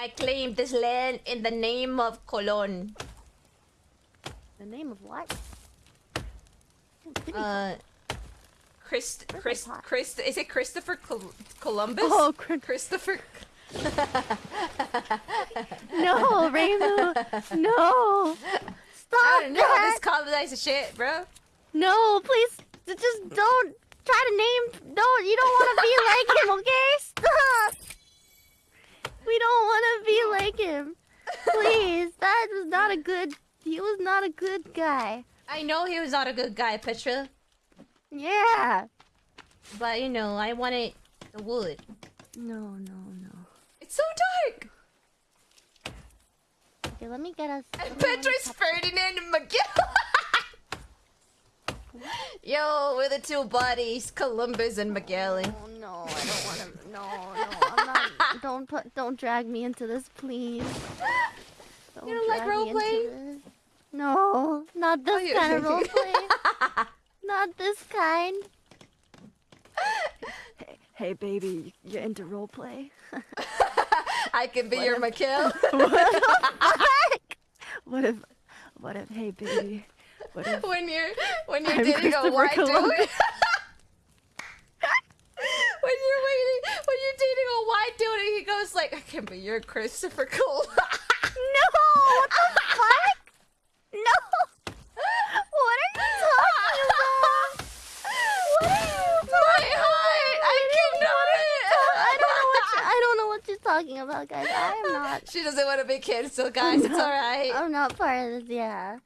I claim this land in the name of Colon. The name of what? Uh, Christ, Christ, pot. Christ, is it Christopher Col- Columbus? Oh, Chris- Christopher. no, Reimu. No. Stop I don't know that. this colonizing shit, bro. No, please, just don't try to name. Don't. You don't want to be like him, okay? Stop. We don't want to be like him. Please, that was not a good. He was not a good guy. I know he was not a good guy, Petra, Yeah. but you know I wanted the wood. No, no, no. It's so dark. Okay, let me get us. And Petra's Ferdinand and Miguel. Yo, we're the two bodies, Columbus and Magellan. Oh no, I don't want to. No, no, I'm not. Don't put. Don't drag me into this, please. Don't You don't like drag me into roleplay? No, not oh, this you- kind of roleplay. not this kind. Hey, hey, baby, you're into roleplay? I can be your Miguel. What if? What if? Hey, baby. What if? when you're when you're I'm dating a white dude. when Columbus. you're waiting, when you're dating a white dude and he goes like, I can't be your Christopher Cole. No! What the fuck? No! What are you talking about? What are you talking heart, I cannot. I don't know what you, I don't know what you're talking about, guys. I am not. She doesn't want to be canceled, guys. It's alright. I'm not part of this. Yeah.